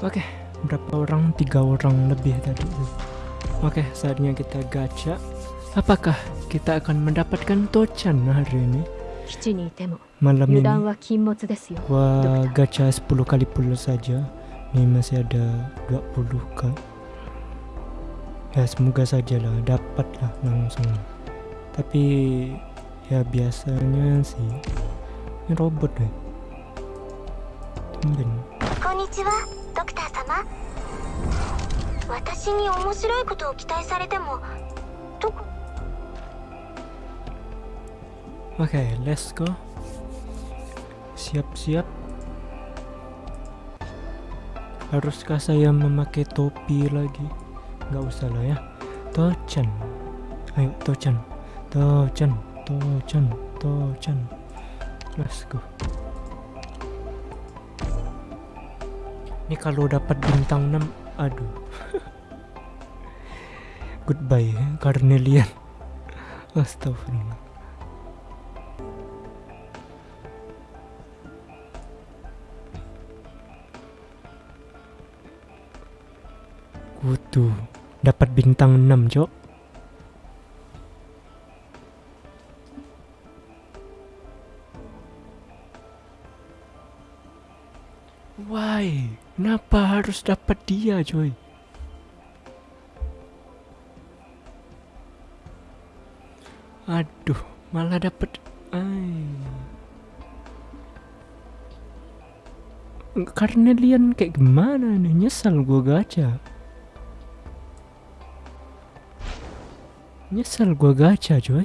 Oke, okay, berapa orang? Tiga orang lebih tadi. Oke, okay, saatnya kita gacha. Apakah kita akan mendapatkan Tochan hari ini? Malam ini. Wah, gacha 10 kali pula saja. Ini masih ada 20 kan. Ya, semoga saja sajalah dapatlah langsung. Tapi ya biasanya sih ini robot deh. Tumben. こんにちはドクター様私に面白いことを期待されてもどこ Oke, let's go. Siap-siap. Haruskah saya memakai topi lagi? Nggak usah lah ya. Tochan. Ayo, Tochan. Tochan. Tochan. Tochan. Let's go. Ini kalau dapat bintang 6, aduh. Goodbye, Carnelian. Astagfirullah. Kutu dapat bintang 6, Cok. Why? Kenapa harus dapat dia, coy? Aduh, malah dapat Ay. Carnelian kayak gimana nih? Nyesal gua gacha. Nyesel gua gacha coy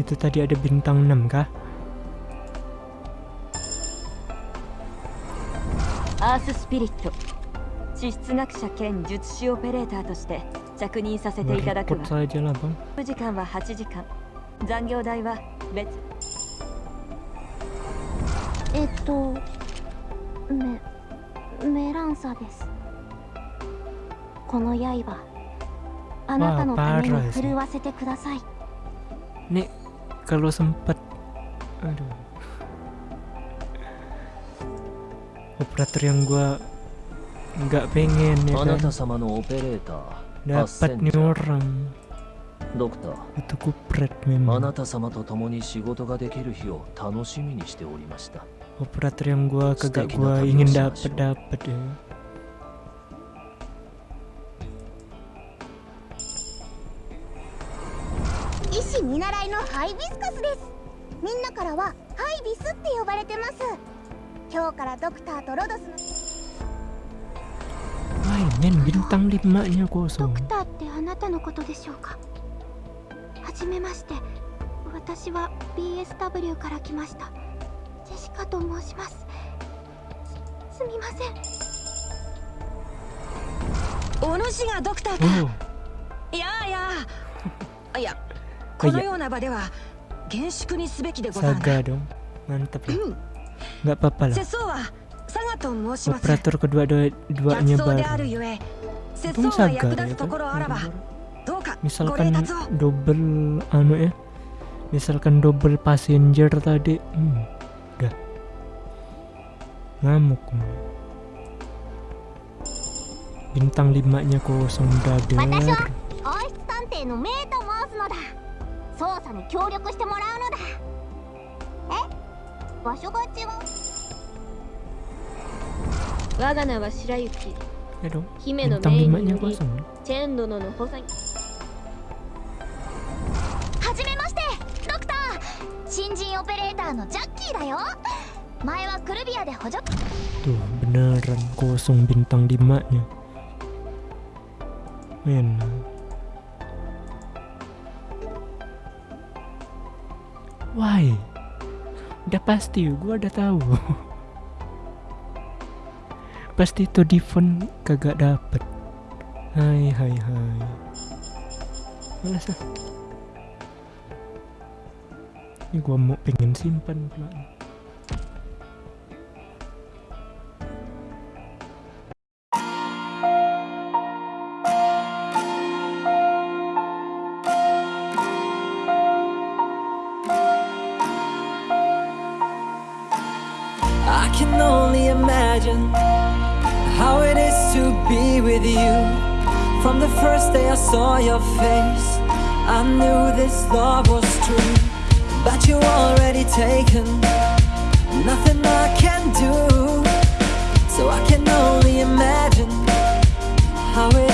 Itu tadi ada bintang 6 kah? アーススピリット地質学者兼術師オペレーターとして着任させていただくわ。時間は8時間。残業代は別。えっとメメランサです。この刃。あなたのために振るわせてください。Nih kalau sempat aduh. Operator yang gua nggak pengen ya kan? Dapat nih orang. Itu kupret memang. Operator yang gua kagak gua ingin dapat dapat ya. ハイビスカスです。みんなからはハイビスって呼ばれてます。今日からドクターとロドスの men bintang 5 nya ドクターってあなたのことでしょうか？はじめまして。私は BSW から来ました。ジェシカと申します。すすみません。お主がドクターか。Oh いやいやいや oh iya saga dong mantep ya Gak apa-apa lah. Operator kedua dua duanya baru. untung saga ya kan? misalkan double anu ya. Misalkan double passenger tadi. Hmm, udah ngamuk. Bintang limanya kosong dadar. 私は王室探偵のメイと申すのだ捜査に協力してもらうのだ。え？場所が違う？我が名は白雪。姫の5 nya により kosong チェーン殿の補佐に。はじめましてドクター。新人オペレーターのジャッキーだよ。前はクルビアで補助。Tuh beneran kosong bintang 5 nya Men Why? Udah pasti, gua udah tahu. pasti itu Devon kagak dapet. Hai hai hai. Malas ah. Ini gua mau pengen simpan pula. Only imagine how it is to be with you. From the first day I saw your face, I knew this love was true. But you already taken, nothing I can do. So I can only imagine how it